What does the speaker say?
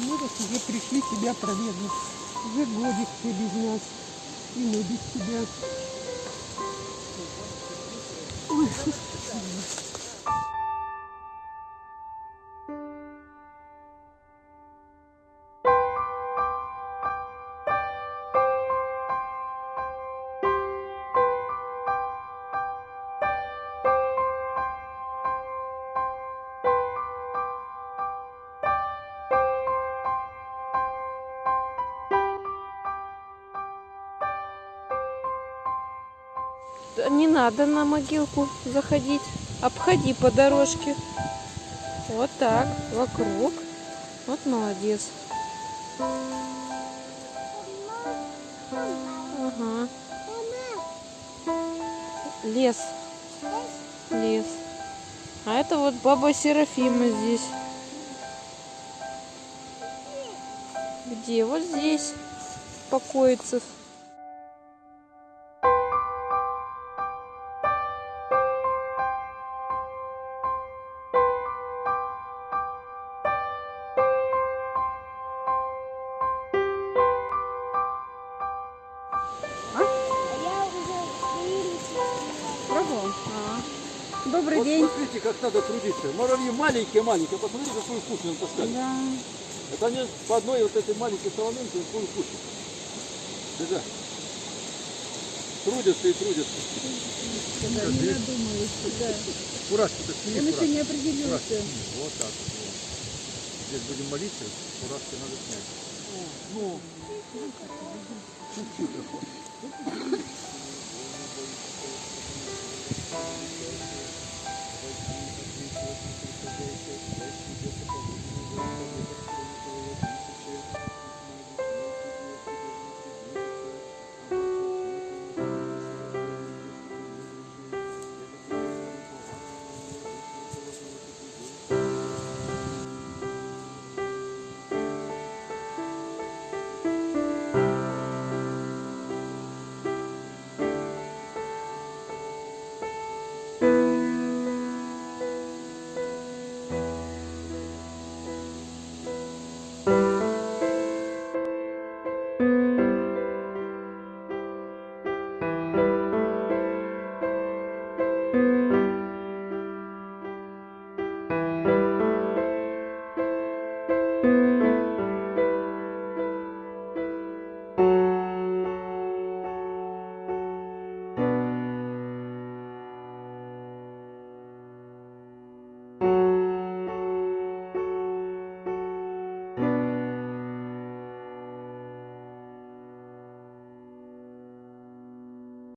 Мы вот уже пришли тебя проведать. Уже годик ты без нас. И мы без тебя. Ой, Не надо на могилку заходить. Обходи по дорожке. Вот так, вокруг. Вот молодец. Ага. Лес. Лес. А это вот баба Серафима здесь. Где? Вот здесь покоится. Пробовал? А. Добрый Вот день. смотрите, как надо трудиться. Муравьи маленькие-маленькие, посмотрите, какую кучу им таскать. Да. Это они по одной вот этой маленькой соломинке свою кучу. Беда. Трудятся и трудятся. Да, не надумалась. Да. Фуражки-то сними, Он еще не определился. Фуражки сними. Вот так вот. Здесь будем молиться, фуражки надо снять. Ну, чуть-чуть Thank you.